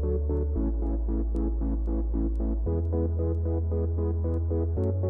Thank you.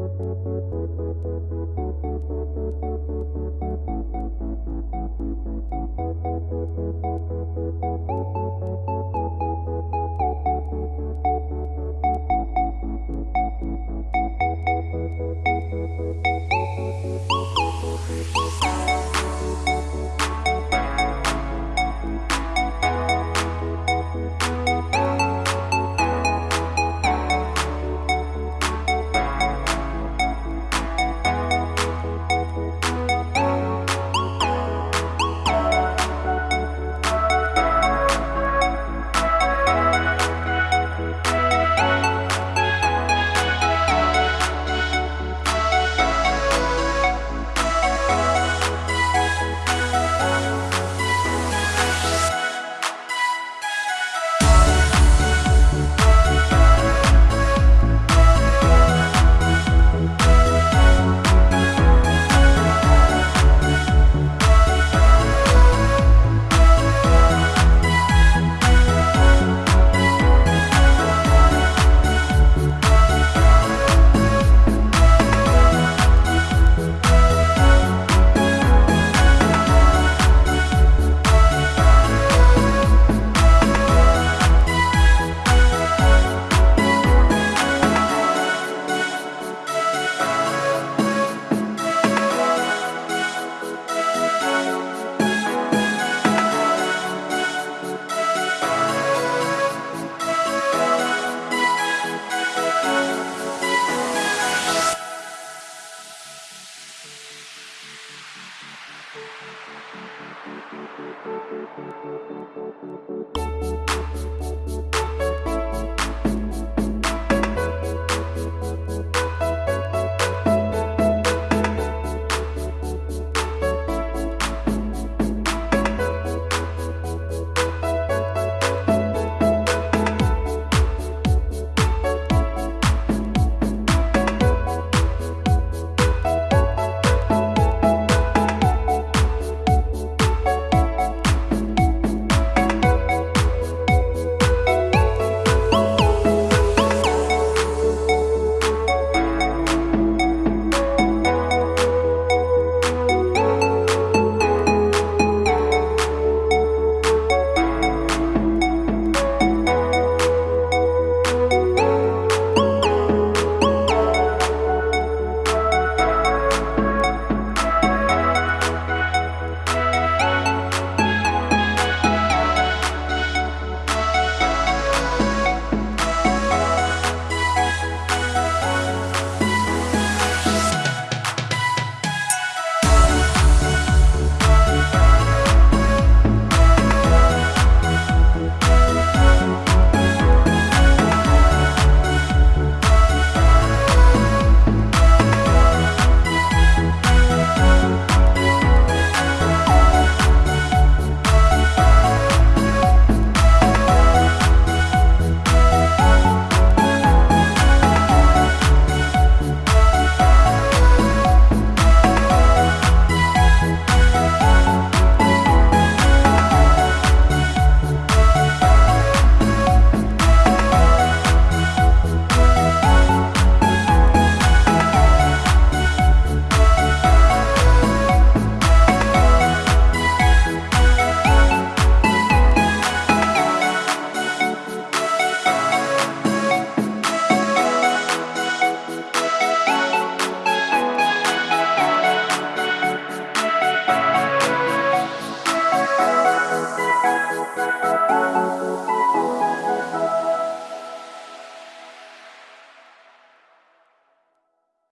Música